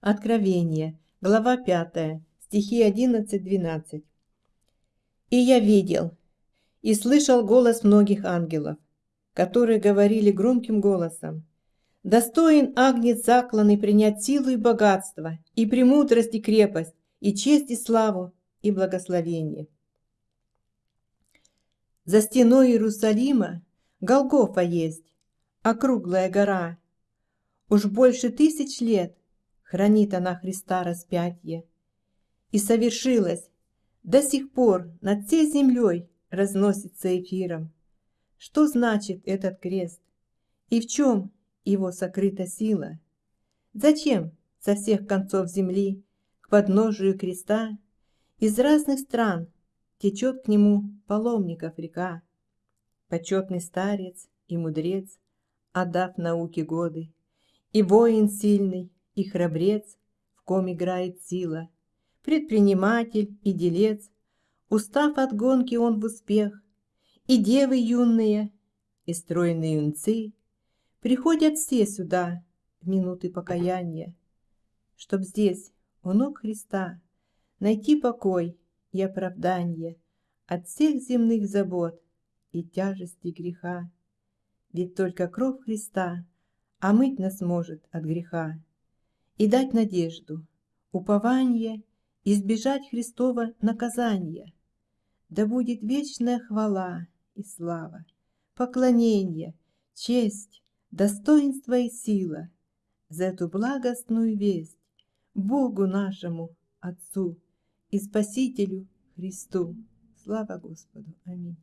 Откровение, глава 5, стихи 11-12. «И я видел, и слышал голос многих ангелов, которые говорили громким голосом, «Достоин агнец закланный принять силу и богатство, и премудрость и крепость, и честь и славу, и благословение». За стеной Иерусалима Голгофа есть, округлая гора. Уж больше тысяч лет хранит она Христа распятие. И совершилось, до сих пор над всей землей разносится эфиром. Что значит этот крест? И в чем его сокрыта сила? Зачем со всех концов земли к подножию креста из разных стран течет к нему паломников река? Почетный старец и мудрец, отдав науке годы, и воин сильный, и храбрец, в ком играет сила, предприниматель и делец, устав от гонки он в успех, и девы юные, и стройные юнцы приходят все сюда в минуты покаяния, чтоб здесь, у ног Христа, найти покой и оправдание от всех земных забот и тяжести греха. Ведь только кровь Христа омыть нас может от греха и дать надежду, упование, избежать Христова наказания. Да будет вечная хвала и слава, поклонение, честь, достоинство и сила за эту благостную весть Богу нашему Отцу и Спасителю Христу. Слава Господу! Аминь.